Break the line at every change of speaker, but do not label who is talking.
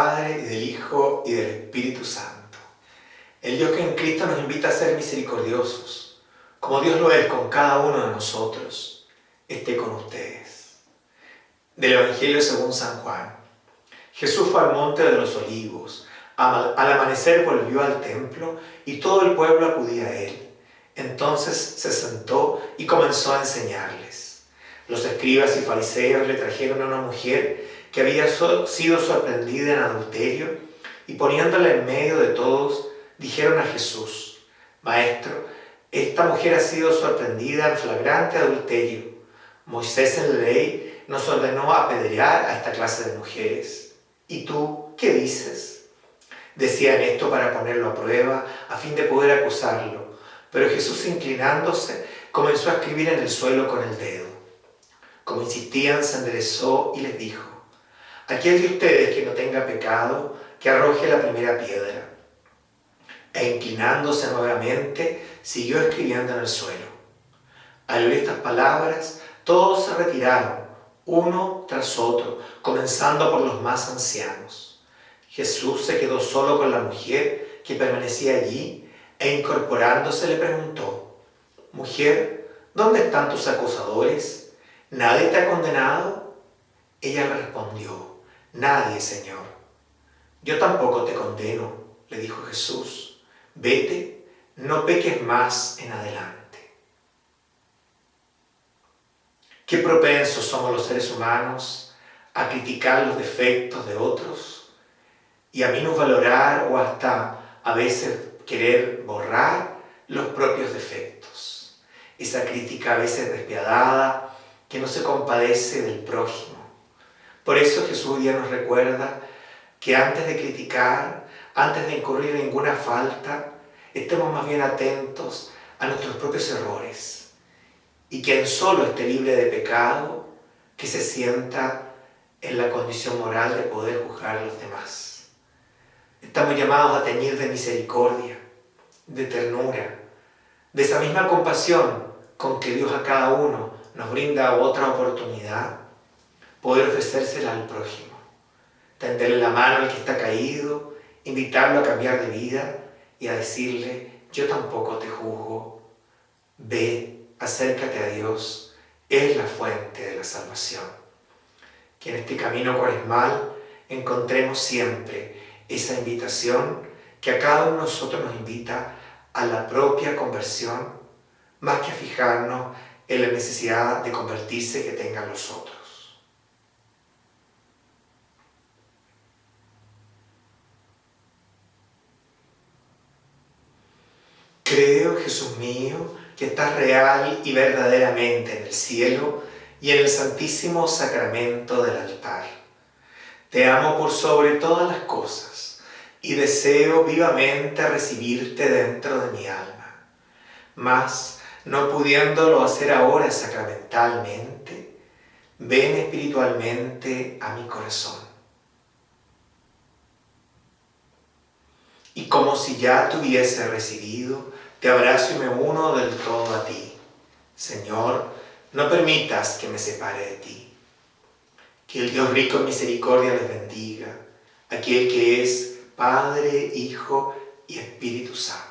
Y del Hijo, y del Espíritu Santo. El Dios que en Cristo nos invita a ser misericordiosos, como Dios lo es con cada uno de nosotros, esté con ustedes. Del Evangelio según San Juan. Jesús fue al monte de los olivos. Al amanecer volvió al templo y todo el pueblo acudía a él. Entonces se sentó y comenzó a enseñarles. Los escribas y fariseos le trajeron a una mujer que había sido sorprendida en adulterio y poniéndola en medio de todos, dijeron a Jesús, Maestro, esta mujer ha sido sorprendida en flagrante adulterio. Moisés en la ley nos ordenó apedrear a esta clase de mujeres. ¿Y tú qué dices? Decían esto para ponerlo a prueba, a fin de poder acusarlo. Pero Jesús, inclinándose, comenzó a escribir en el suelo con el dedo. Como insistían, se enderezó y les dijo, Aquel de ustedes que no tenga pecado, que arroje la primera piedra. E inclinándose nuevamente, siguió escribiendo en el suelo. Al oír estas palabras, todos se retiraron, uno tras otro, comenzando por los más ancianos. Jesús se quedó solo con la mujer que permanecía allí e incorporándose le preguntó, Mujer, ¿dónde están tus acusadores? ¿Nadie te ha condenado? Ella le respondió, Nadie, Señor. Yo tampoco te condeno, le dijo Jesús. Vete, no peques más en adelante. Qué propensos somos los seres humanos a criticar los defectos de otros y a menos valorar o hasta a veces querer borrar los propios defectos. Esa crítica a veces despiadada que no se compadece del prójimo por eso Jesús ya nos recuerda que antes de criticar, antes de incurrir en ninguna falta, estemos más bien atentos a nuestros propios errores. Y quien solo esté libre de pecado, que se sienta en la condición moral de poder juzgar a los demás. Estamos llamados a teñir de misericordia, de ternura, de esa misma compasión con que Dios a cada uno nos brinda otra oportunidad poder ofrecérsela al prójimo, tenderle la mano al que está caído, invitarlo a cambiar de vida y a decirle, yo tampoco te juzgo, ve, acércate a Dios, es la fuente de la salvación. Que en este camino cuaresmal encontremos siempre esa invitación que a cada uno de nosotros nos invita a la propia conversión, más que a fijarnos en la necesidad de convertirse que tengan los otros. Creo, Jesús mío, que estás real y verdaderamente en el cielo y en el santísimo sacramento del altar. Te amo por sobre todas las cosas y deseo vivamente recibirte dentro de mi alma. Mas, no pudiéndolo hacer ahora sacramentalmente, ven espiritualmente a mi corazón. Y como si ya te hubiese recibido, te abrazo y me uno del todo a ti. Señor, no permitas que me separe de ti. Que el Dios rico en misericordia les bendiga, aquel que es Padre, Hijo y Espíritu Santo.